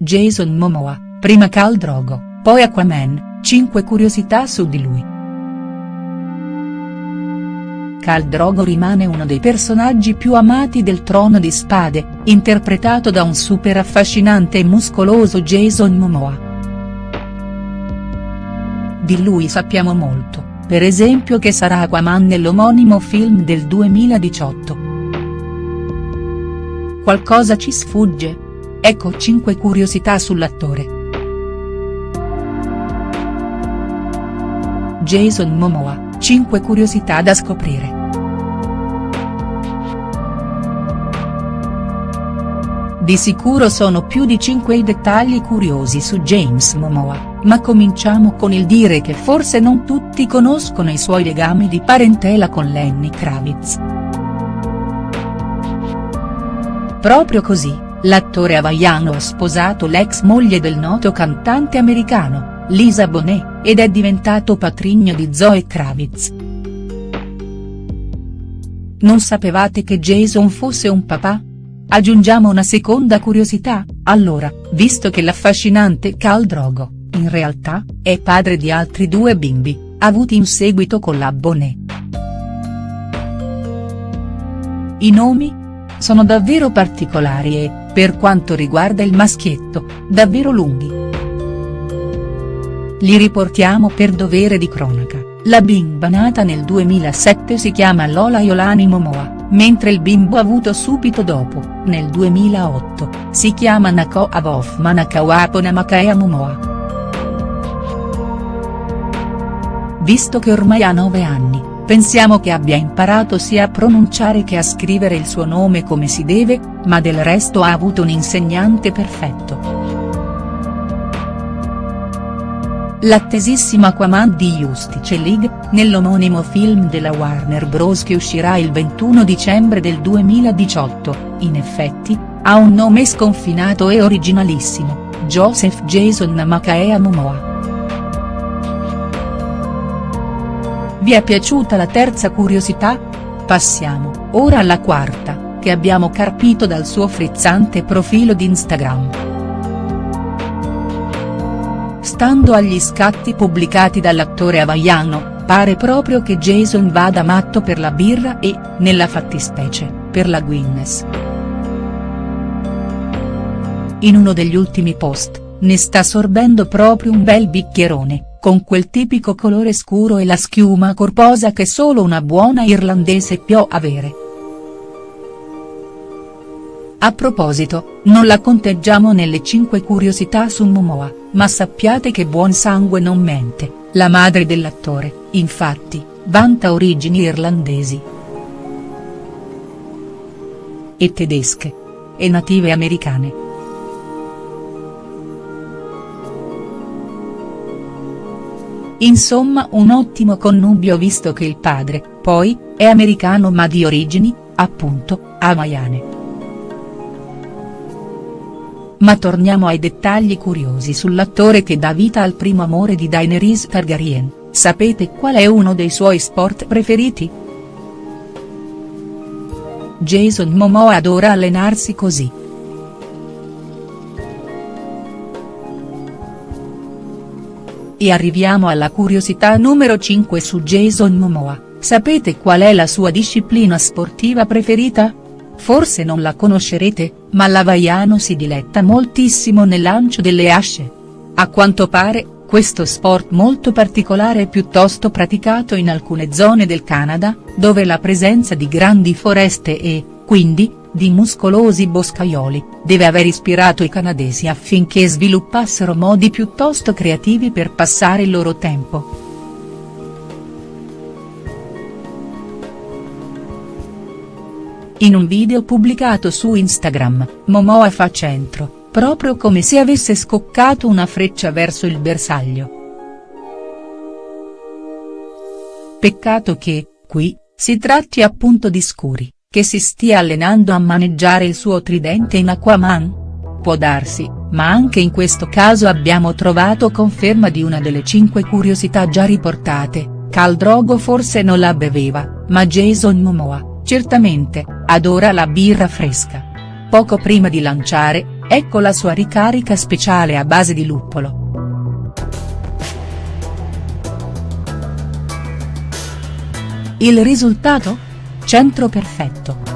Jason Momoa, prima Khal Drogo, poi Aquaman, 5 curiosità su di lui. Khal Drogo rimane uno dei personaggi più amati del Trono di Spade, interpretato da un super affascinante e muscoloso Jason Momoa. Di lui sappiamo molto, per esempio che sarà Aquaman nell'omonimo film del 2018. Qualcosa ci sfugge? Ecco 5 curiosità sull'attore. Jason Momoa, 5 curiosità da scoprire. Di sicuro sono più di 5 i dettagli curiosi su James Momoa, ma cominciamo con il dire che forse non tutti conoscono i suoi legami di parentela con Lenny Kravitz. Proprio così, l'attore hawaiano ha sposato l'ex moglie del noto cantante americano, Lisa Bonet, ed è diventato patrigno di Zoe Kravitz. Non sapevate che Jason fosse un papà? Aggiungiamo una seconda curiosità, allora, visto che l'affascinante Khal Drogo, in realtà, è padre di altri due bimbi, avuti in seguito con la Bonet. I nomi? Sono davvero particolari e, per quanto riguarda il maschietto, davvero lunghi. Li riportiamo per dovere di cronaca, la bimba nata nel 2007 si chiama Lola Yolani Momoa mentre il bimbo avuto subito dopo, nel 2008, si chiama Nako Avof Manakawapo Namakaya Momoa. Visto che ormai ha 9 anni, pensiamo che abbia imparato sia a pronunciare che a scrivere il suo nome come si deve, ma del resto ha avuto un insegnante perfetto. L'attesissimo Aquaman di Justice League, nell'omonimo film della Warner Bros. che uscirà il 21 dicembre del 2018, in effetti, ha un nome sconfinato e originalissimo, Joseph Jason Namakaea Momoa. Vi è piaciuta la terza curiosità? Passiamo, ora alla quarta, che abbiamo carpito dal suo frizzante profilo di Instagram. Stando agli scatti pubblicati dall'attore hawaiano, pare proprio che Jason vada matto per la birra e, nella fattispecie, per la Guinness. In uno degli ultimi post, ne sta sorbendo proprio un bel bicchierone, con quel tipico colore scuro e la schiuma corposa che solo una buona irlandese può avere. A proposito, non la conteggiamo nelle 5 curiosità su Momoa, ma sappiate che buon sangue non mente, la madre dell'attore, infatti, vanta origini irlandesi. E tedesche. E native americane. Insomma un ottimo connubio visto che il padre, poi, è americano ma di origini, appunto, hawaiane. Ma torniamo ai dettagli curiosi sull'attore che dà vita al primo amore di Daenerys Targaryen, sapete qual è uno dei suoi sport preferiti?. Jason Momoa adora allenarsi così. E arriviamo alla curiosità numero 5 su Jason Momoa, sapete qual è la sua disciplina sportiva preferita?. Forse non la conoscerete, ma l'Havaiano si diletta moltissimo nel lancio delle asce. A quanto pare, questo sport molto particolare è piuttosto praticato in alcune zone del Canada, dove la presenza di grandi foreste e, quindi, di muscolosi boscaioli, deve aver ispirato i canadesi affinché sviluppassero modi piuttosto creativi per passare il loro tempo. In un video pubblicato su Instagram, Momoa fa centro, proprio come se avesse scoccato una freccia verso il bersaglio. Peccato che, qui, si tratti appunto di Scuri, che si stia allenando a maneggiare il suo tridente in Aquaman? Può darsi, ma anche in questo caso abbiamo trovato conferma di una delle cinque curiosità già riportate, Khal Drogo forse non la beveva, ma Jason Momoa, certamente, adora la birra fresca. Poco prima di lanciare, Ecco la sua ricarica speciale a base di luppolo. Il risultato? Centro perfetto.